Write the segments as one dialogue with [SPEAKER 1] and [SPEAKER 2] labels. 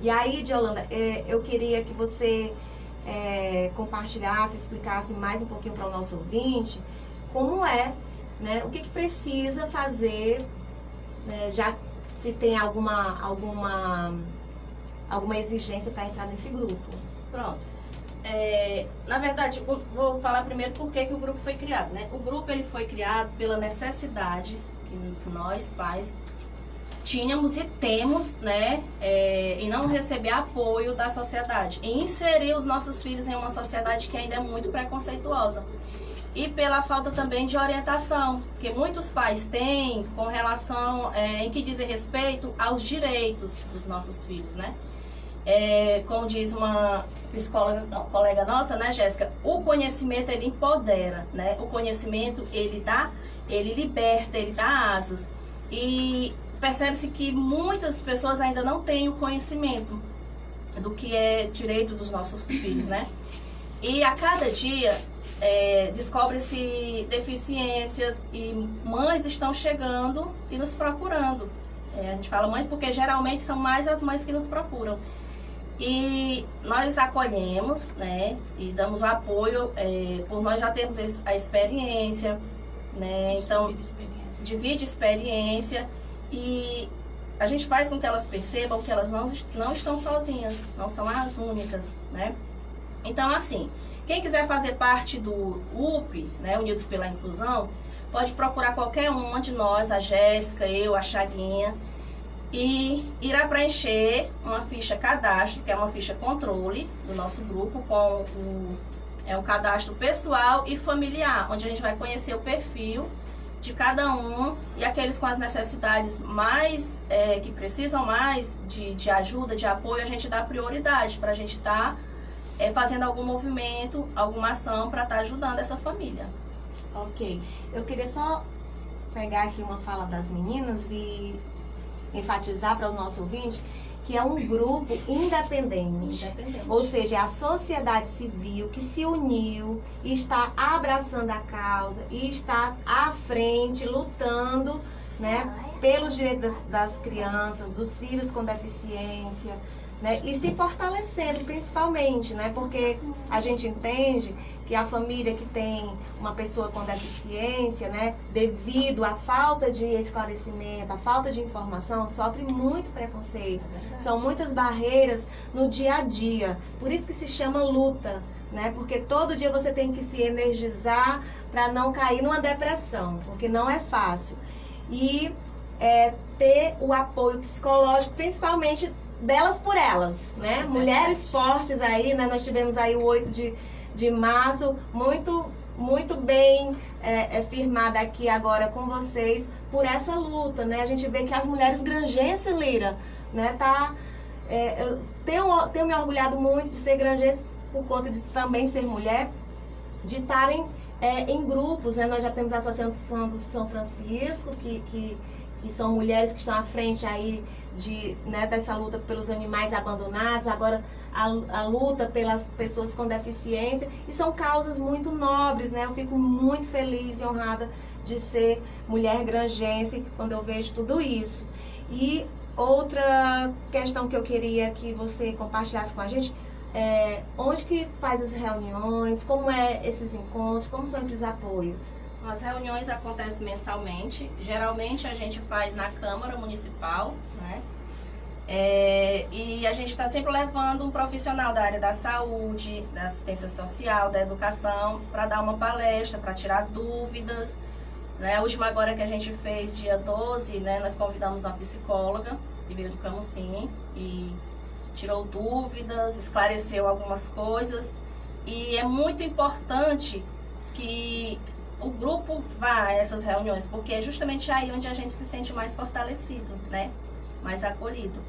[SPEAKER 1] E aí, Diolanda, é, eu queria que você é, compartilhasse, explicasse mais um pouquinho para o nosso ouvinte como é, né, o que, que precisa fazer, né, já se tem alguma, alguma, alguma exigência para entrar nesse grupo.
[SPEAKER 2] Pronto. É, na verdade, vou falar primeiro por que, que o grupo foi criado. Né? O grupo ele foi criado pela necessidade que nós, pais, tínhamos e temos, né, é, em não receber apoio da sociedade, e inserir os nossos filhos em uma sociedade que ainda é muito preconceituosa. E pela falta também de orientação, que muitos pais têm com relação, é, em que dizem respeito aos direitos dos nossos filhos, né? É, como diz uma psicóloga, não, colega nossa, né, Jéssica, o conhecimento ele empodera, né? O conhecimento ele dá, ele liberta, ele dá asas. E percebe-se que muitas pessoas ainda não têm o conhecimento do que é direito dos nossos filhos, né? E a cada dia é, descobre-se deficiências e mães estão chegando e nos procurando. É, a gente fala mães porque geralmente são mais as mães que nos procuram. E nós acolhemos, né, e damos o apoio, é, por nós já temos a experiência, né, então divide experiência. divide experiência e a gente faz com que elas percebam que elas não, não estão sozinhas, não são as únicas, né? Então, assim, quem quiser fazer parte do UP, né, Unidos pela Inclusão, pode procurar qualquer uma de nós, a Jéssica, eu, a Chaguinha, e irá preencher uma ficha cadastro, que é uma ficha controle do nosso grupo, com o, é um cadastro pessoal e familiar, onde a gente vai conhecer o perfil de cada um e aqueles com as necessidades mais, é, que precisam mais de, de ajuda, de apoio, a gente dá prioridade para a gente estar tá, é, fazendo algum movimento, alguma ação para estar tá ajudando essa família.
[SPEAKER 1] Ok. Eu queria só pegar aqui uma fala das meninas e enfatizar para o nosso ouvinte que é um grupo independente. independente. Ou seja, é a sociedade civil que se uniu está abraçando a causa e está à frente, lutando né, pelos direitos das, das crianças, dos filhos com deficiência, né? E se fortalecendo principalmente, né? Porque a gente entende que a família que tem uma pessoa com deficiência, né? Devido à falta de esclarecimento, à falta de informação, sofre muito preconceito. É São muitas barreiras no dia a dia. Por isso que se chama luta. Né? Porque todo dia você tem que se energizar para não cair numa depressão, porque não é fácil. E é, ter o apoio psicológico, principalmente delas por elas, né? É Mulheres fortes aí, né? Nós tivemos aí o 8 de, de março, muito, muito bem é, é, firmada aqui agora com vocês por essa luta, né? A gente vê que as mulheres granjenses, Lira, né? Tá, é, eu tenho, tenho me orgulhado muito de ser granjense por conta de também ser mulher, de estarem é, em grupos, né? Nós já temos a Associação do São Francisco, que, que que são mulheres que estão à frente aí de, né, dessa luta pelos animais abandonados, agora a, a, luta pelas pessoas com deficiência, e são causas muito nobres, né? Eu fico muito feliz e honrada de ser mulher grangense quando eu vejo tudo isso. E outra questão que eu queria que você compartilhasse com a gente, é, onde que faz as reuniões, como é esses encontros, como são esses apoios?
[SPEAKER 2] As reuniões acontecem mensalmente. Geralmente a gente faz na Câmara Municipal, né? É, e a gente está sempre levando um profissional da área da saúde, da assistência social, da educação, para dar uma palestra, para tirar dúvidas. Né? A última agora que a gente fez, dia 12, né, nós convidamos uma psicóloga, que veio do Camusim, e tirou dúvidas, esclareceu algumas coisas. E é muito importante que o grupo vá a essas reuniões, porque é justamente aí onde a gente se sente mais fortalecido, né? Mais acolhido.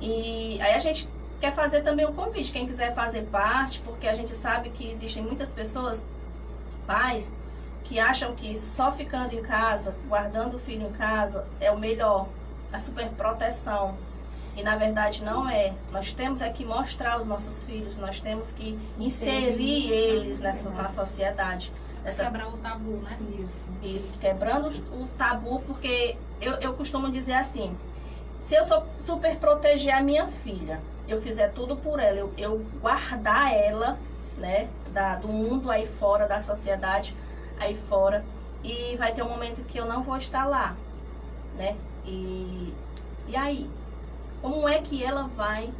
[SPEAKER 2] E aí a gente quer fazer também um convite, quem quiser fazer parte, porque a gente sabe que existem muitas pessoas, pais, que acham que só ficando em casa, guardando o filho em casa, é o melhor, a super proteção. E na verdade não é. Nós temos é que mostrar os nossos filhos, nós temos que inserir eles nessa, na sociedade.
[SPEAKER 3] Essa... Quebrar o tabu, né?
[SPEAKER 2] Isso. Isso, quebrando o tabu, porque eu, eu costumo dizer assim, se eu sou super proteger a minha filha, eu fizer tudo por ela, eu, eu guardar ela, né, da, do mundo aí fora, da sociedade aí fora, e vai ter um momento que eu não vou estar lá, né? E, e aí, como é que ela vai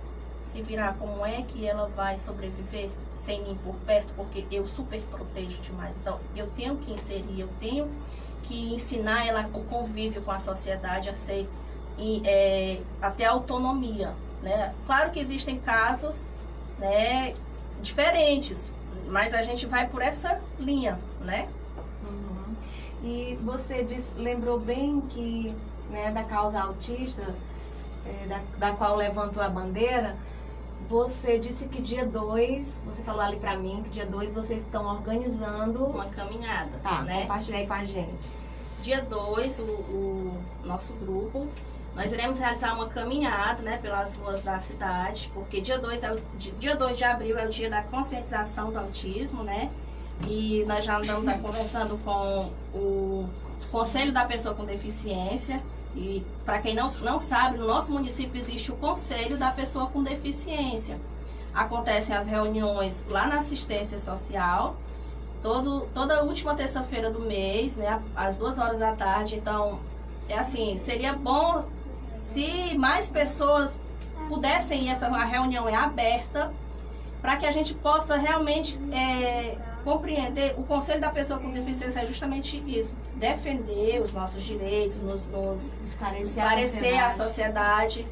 [SPEAKER 2] se virar? Como é que ela vai sobreviver sem mim por perto? Porque eu super protejo demais. Então, eu tenho que inserir, eu tenho que ensinar ela o convívio com a sociedade a ser e, é, até autonomia, né? Claro que existem casos, né, diferentes, mas a gente vai por essa linha, né?
[SPEAKER 1] Uhum. E você disse, lembrou bem que né, da causa autista, é, da, da qual levantou a bandeira, você disse que dia 2, você falou ali pra mim que dia 2 vocês estão organizando
[SPEAKER 2] uma caminhada.
[SPEAKER 1] Tá,
[SPEAKER 2] né?
[SPEAKER 1] compartilha aí com a gente.
[SPEAKER 2] Dia 2, o, o, nosso grupo, nós iremos realizar uma caminhada né, pelas ruas da cidade, porque dia 2 é dia 2 de abril é o dia da conscientização do autismo, né? E nós já andamos conversando com o Conselho da Pessoa com Deficiência e para quem não, não sabe, no nosso município existe o Conselho da Pessoa com Deficiência. Acontecem as reuniões lá na assistência social, todo, toda última terça-feira do mês, né, às duas horas da tarde. Então, é assim, seria bom se mais pessoas pudessem ir, essa reunião é aberta, para que a gente possa realmente é, compreender, o Conselho da Pessoa com Deficiência é justamente isso, defender os nossos direitos, nos, nos esclarecer, esclarecer a, sociedade. a sociedade.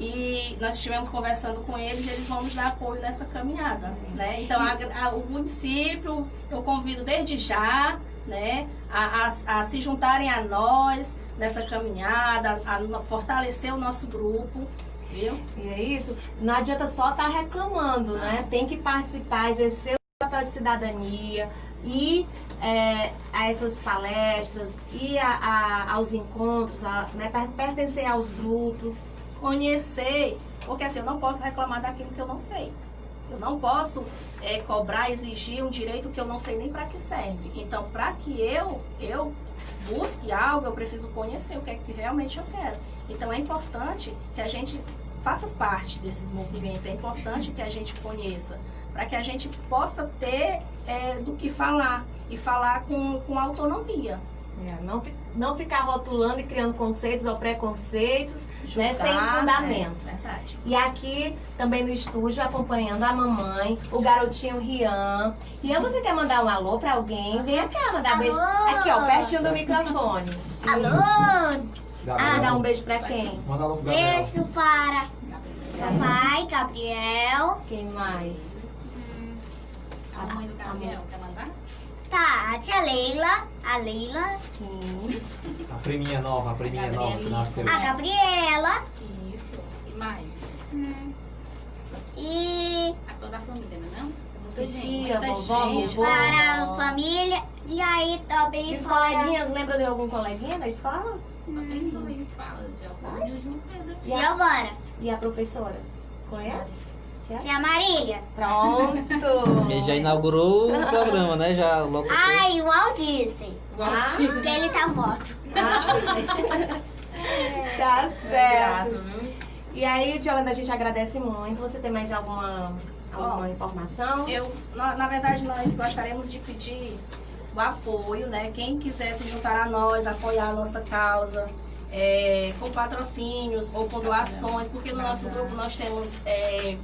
[SPEAKER 2] E nós estivemos conversando com eles e eles vão nos dar apoio nessa caminhada, né? Então, a, a, o município, eu convido desde já, né, a, a, a, se juntarem a nós nessa caminhada, a fortalecer o nosso grupo, viu?
[SPEAKER 1] E é isso. Não adianta só estar tá reclamando, né? Tem que participar, exercer de cidadania, ir é, a essas palestras, ir a, a, aos encontros, a, né, pertencer aos grupos.
[SPEAKER 2] Conhecer, porque assim, eu não posso reclamar daquilo que eu não sei. Eu não posso é, cobrar, exigir um direito que eu não sei nem para que serve. Então, para que eu, eu busque algo, eu preciso conhecer o que é que realmente eu quero. Então, é importante que a gente faça parte desses movimentos, é importante que a gente conheça para que a gente possa ter é, do que falar e falar com, com autonomia.
[SPEAKER 1] É, não, não ficar rotulando e criando conceitos ou preconceitos né, sem fundamento.
[SPEAKER 2] É, verdade.
[SPEAKER 1] E aqui também no estúdio, acompanhando a mamãe, o garotinho Rian. Rian, você quer mandar um alô para alguém? Vem cá mandar alô. beijo. Aqui, ó, pertinho do microfone.
[SPEAKER 4] Alô!
[SPEAKER 1] Ah, dá um beijo para quem?
[SPEAKER 4] Manda um beijo para papai, Gabriel.
[SPEAKER 1] Quem mais?
[SPEAKER 3] A mãe do Gabriel, quer mandar?
[SPEAKER 4] Tá, a tia Leila, a Leila.
[SPEAKER 1] Sim.
[SPEAKER 5] A priminha nova, a priminha nova que nasceu.
[SPEAKER 4] A Gabriela.
[SPEAKER 3] Isso. E mais?
[SPEAKER 4] Hum. E...
[SPEAKER 3] A toda a família, não é não?
[SPEAKER 1] Tia, vovó, vovó.
[SPEAKER 4] Para a família. E aí também
[SPEAKER 1] E os para... coleguinhas, lembra de algum coleguinha da escola?
[SPEAKER 3] Só tem dois, fala. Giovanni e o João Pedro.
[SPEAKER 4] Giovana.
[SPEAKER 1] E a professora? Conhece?
[SPEAKER 4] Tia Marília.
[SPEAKER 1] Pronto.
[SPEAKER 5] Ele já inaugurou o programa, né? Já logo
[SPEAKER 4] Ai, o Walt Disney.
[SPEAKER 3] Walt ah, Disney.
[SPEAKER 4] Ele tá morto.
[SPEAKER 1] Ah, tá certo. E aí, Tiolanda, a gente agradece muito. Você tem mais alguma, alguma Bom, informação?
[SPEAKER 2] Eu, na, na verdade, nós gostaríamos de pedir o apoio, né? Quem quiser se juntar a nós, apoiar a nossa causa, é, com patrocínios ou com doações, porque no nosso grupo nós temos é,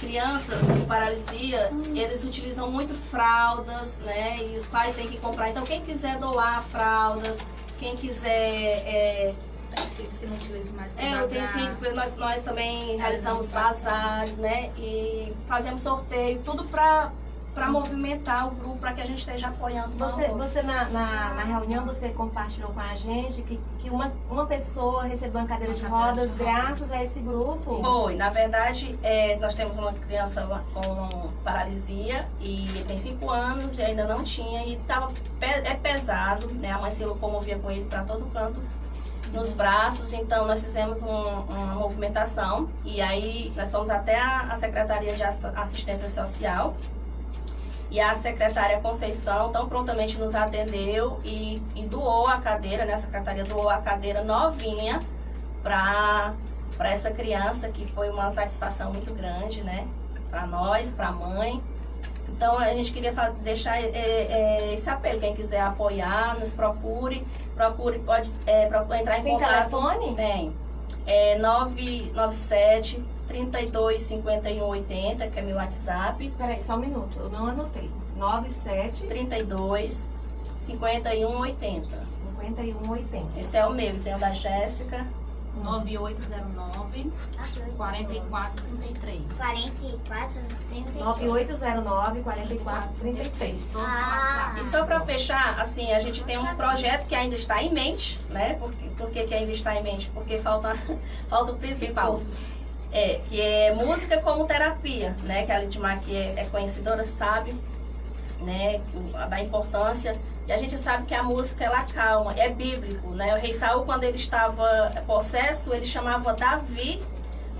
[SPEAKER 2] crianças com paralisia, eles utilizam muito fraldas, né? E os pais têm que comprar. Então, quem quiser doar fraldas, quem quiser... É,
[SPEAKER 3] utensílios que não utilizam mais para
[SPEAKER 2] É, utensílios, nós, nós também realizamos bazares, né? E fazemos sorteio, tudo para para movimentar o grupo, para que a gente esteja apoiando
[SPEAKER 1] Você, você na, na, na, reunião, você compartilhou com a gente que, que uma, uma pessoa recebeu uma cadeira de rodas graças a esse grupo?
[SPEAKER 2] Foi, na verdade, é, nós temos uma criança com paralisia e tem 5 anos e ainda não tinha e tava, é pesado, né? A mãe se locomovia com ele para todo canto nos braços, então nós fizemos um, uma movimentação e aí nós fomos até a, a Secretaria de Assistência Social e a secretária Conceição tão prontamente nos atendeu e, e doou a cadeira, né? A secretaria doou a cadeira novinha para essa criança, que foi uma satisfação muito grande, né? Para nós, para a mãe. Então a gente queria deixar é, é, esse apelo, quem quiser apoiar, nos procure, procure, pode é, entrar em
[SPEAKER 1] Tem
[SPEAKER 2] contato.
[SPEAKER 1] Tem telefone?
[SPEAKER 2] Tem. É 997 32 51 80, que é meu WhatsApp.
[SPEAKER 1] Peraí, só um minuto, eu não anotei. 97
[SPEAKER 2] 32 51 80.
[SPEAKER 1] 51 80.
[SPEAKER 2] Esse é o meu, tem o da Jéssica.
[SPEAKER 3] 9809 4433.
[SPEAKER 4] 4433.
[SPEAKER 1] 9809 4433.
[SPEAKER 4] Ah.
[SPEAKER 2] E só para fechar, assim, a gente tem um projeto que ainda está em mente, né? Por, por que, que ainda está em mente? Porque falta, falta o principal. É, que é música como terapia, né? Que a Lidmar que é, é conhecedora sabe, né? Da importância. E a gente sabe que a música ela calma, é bíblico, né? O rei Saul quando ele estava possesso, ele chamava Davi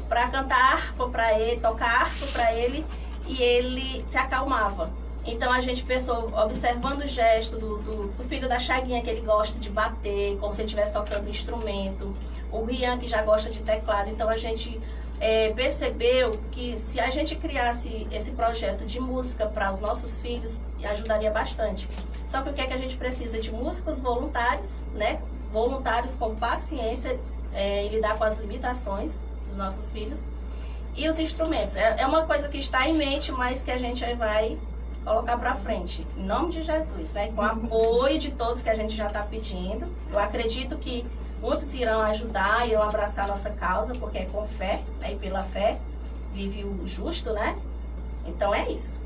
[SPEAKER 2] para cantar harpa para ele, tocar harpa para ele e ele se acalmava. Então a gente pensou, observando o gesto do, do, do, filho da Chaguinha, que ele gosta de bater, como se ele estivesse tocando um instrumento, o Rian, que já gosta de teclado. Então a gente é, percebeu que se a gente criasse esse projeto de música para os nossos filhos, ajudaria bastante. Só que o que é que a gente precisa de músicos voluntários, né? Voluntários com paciência é, e lidar com as limitações dos nossos filhos. E os instrumentos. É, é uma coisa que está em mente, mas que a gente vai colocar para frente. Em nome de Jesus, né? Com o apoio de todos que a gente já está pedindo. Eu acredito que Muitos irão ajudar, irão abraçar a nossa causa, porque é com fé, né? e pela fé vive o justo, né? Então é isso.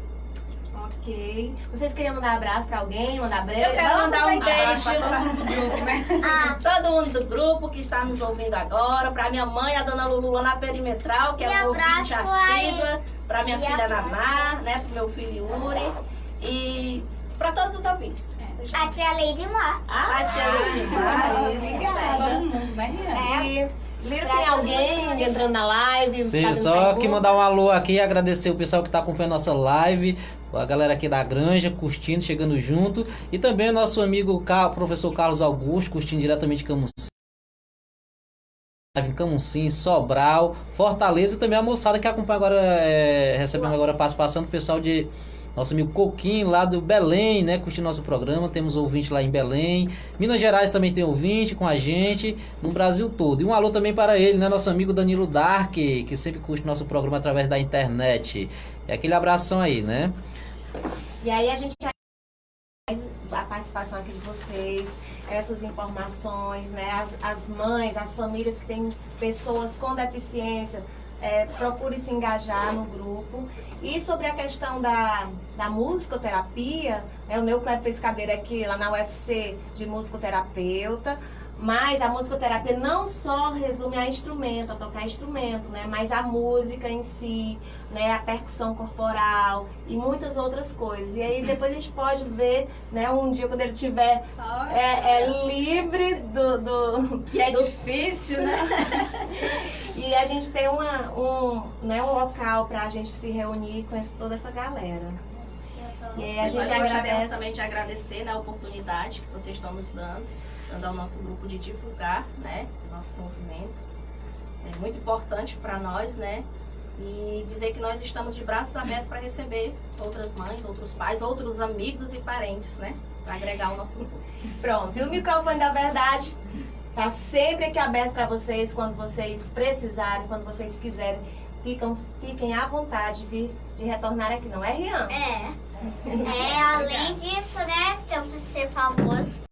[SPEAKER 1] Ok. Vocês queriam mandar abraço pra alguém? Mandar beijo?
[SPEAKER 2] Eu quero mandar um beijo todo mundo do grupo, né? Ah. Todo mundo do grupo que está nos ouvindo agora. Pra minha mãe, a dona Lulu lá na perimetral, que é o ouvinte assídua. Pra minha e filha Naná, né? Pro meu filho Yuri. E para todos os ouvintes.
[SPEAKER 4] É. A tia Lady Mar.
[SPEAKER 2] Ah, a tia Lady Mar. Obrigada.
[SPEAKER 3] Todo mundo, né,
[SPEAKER 1] Rian? Lira, tem alguém entrando na live?
[SPEAKER 5] Sim, só que mandar um alô aqui e agradecer o pessoal que está acompanhando nossa live, a galera aqui da Granja, curtindo, chegando junto, e também o nosso amigo professor Carlos Augusto, curtindo diretamente de Camusim. Em Camusim, Sobral, Fortaleza e também a moçada que acompanha agora, é, recebendo agora a participação do pessoal de nosso amigo Coquinho, lá do Belém, né? Curtindo nosso programa. Temos ouvinte lá em Belém. Minas Gerais também tem ouvinte com a gente. No Brasil todo. E um alô também para ele, né? Nosso amigo Danilo Dark, que sempre curte nosso programa através da internet. E aquele abração aí, né?
[SPEAKER 1] E aí a gente a participação aqui de vocês, essas informações, né? As, as mães, as famílias que têm pessoas com deficiência, é, procure se engajar no grupo. E sobre a questão da, da musicoterapia, né, o Neucleb fez cadeira aqui lá na UFC de musicoterapeuta. Mas a musicoterapia não só resume a instrumento, a tocar instrumento, né? Mas a música em si, né? A percussão corporal e muitas outras coisas. E aí hum. depois a gente pode ver, né? Um dia quando ele tiver é, é, livre do, do...
[SPEAKER 2] Que é do... difícil, né?
[SPEAKER 1] e a gente tem uma, um, né, um local para a gente se reunir com toda essa galera.
[SPEAKER 2] E a gente Nós agradece... gostaríamos também de agradecer né, a oportunidade que vocês estão nos dando dando ao nosso grupo de divulgar, né, o nosso movimento. É muito importante para nós, né, e dizer que nós estamos de braços abertos para receber outras mães, outros pais, outros amigos e parentes, né, para agregar o nosso grupo.
[SPEAKER 1] Pronto, e o microfone da verdade Tá sempre aqui aberto para vocês quando vocês precisarem, quando vocês quiserem. Ficam, fiquem à vontade de, de retornar aqui, não é, Rian?
[SPEAKER 4] É. é além disso, né, ter você ser famoso.